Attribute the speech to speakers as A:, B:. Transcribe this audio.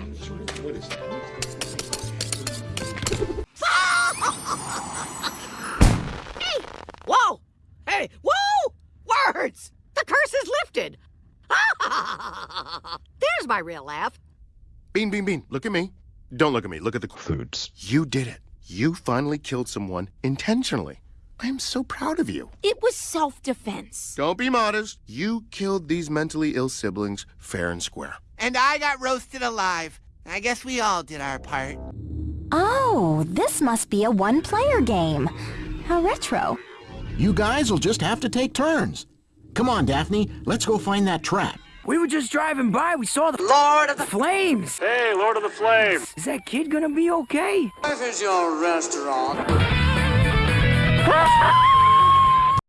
A: What is that?
B: Hey! Whoa! Hey! Whoa! Words! The curse is lifted! There's my real laugh.
A: Bean, Bean, Bean, look at me. Don't look at me. Look at the
C: Foods.
A: You did it. You finally killed someone intentionally. I am so proud of you.
D: It was self-defense.
A: Don't be modest. You killed these mentally ill siblings fair and square.
E: And I got roasted alive. I guess we all did our part.
F: Oh, this must be a one-player game. How retro.
G: You guys will just have to take turns. Come on, Daphne, let's go find that trap.
H: We were just driving by. We saw the
E: Lord of the
H: flames.
I: Hey, Lord of the Flames.
H: Is that kid gonna be okay?
E: This is your restaurant.